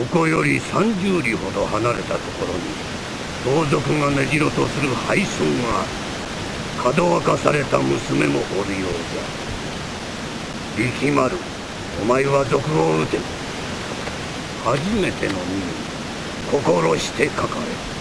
ここより30里ほど離れたところに盗賊が根城とする廃村があるかどわかされた娘もおるようじゃ。力丸お前は賊を撃て。初めての任務心してかかれ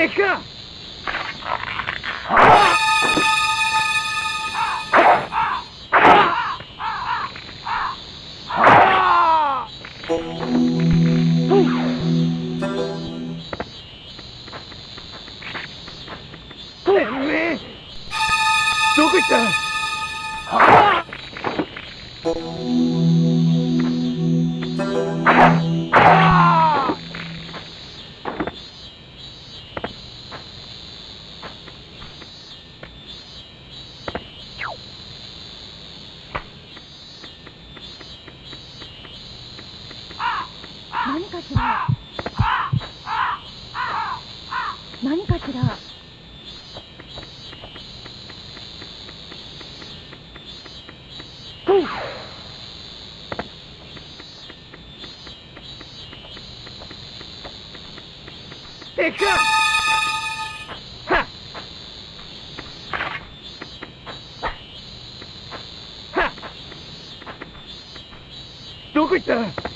行く行くどこ行った？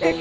て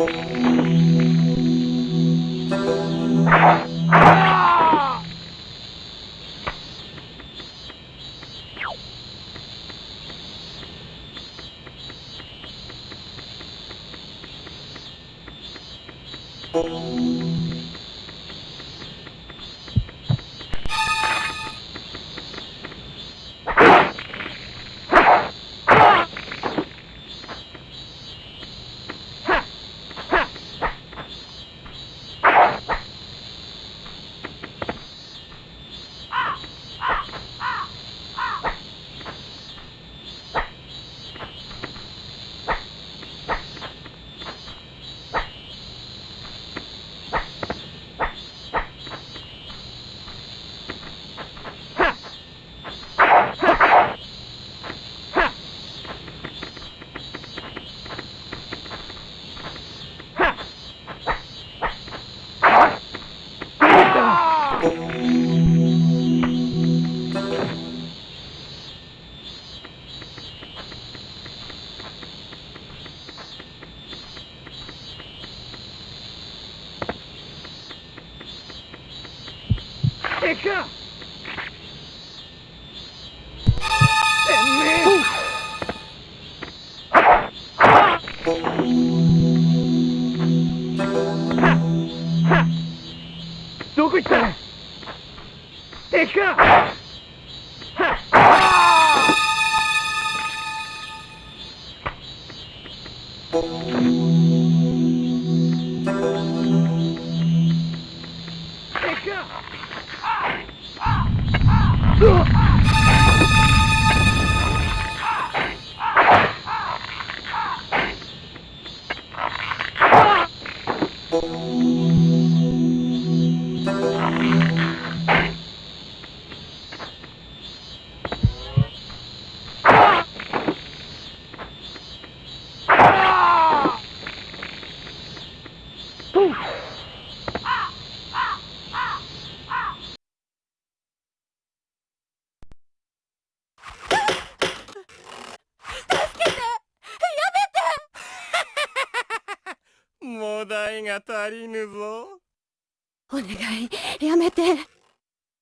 Thank 誰かてめえどこ行った敵かもだいが足りぬぞ。お願い。やめて。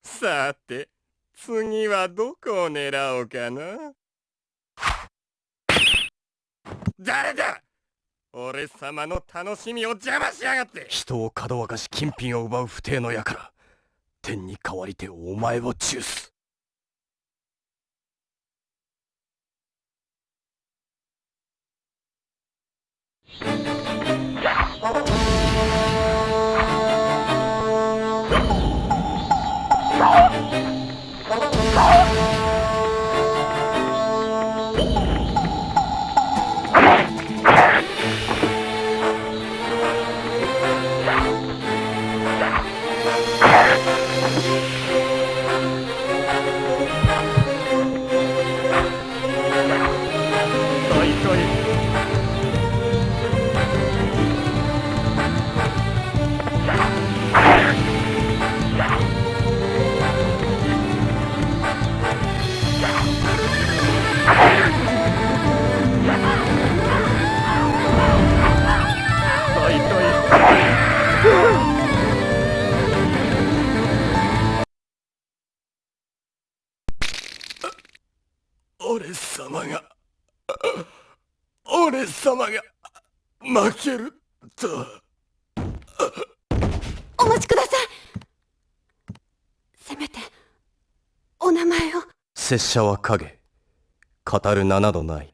さて次はどこを狙おうかな。誰だ俺様の楽しみを邪魔しやがって。人をかどわかし金品を奪う不定の輩。天に代わりてお前を中す。俺様が俺様が負けると。お待ちください。せめてお名前を。拙者は影語る名などない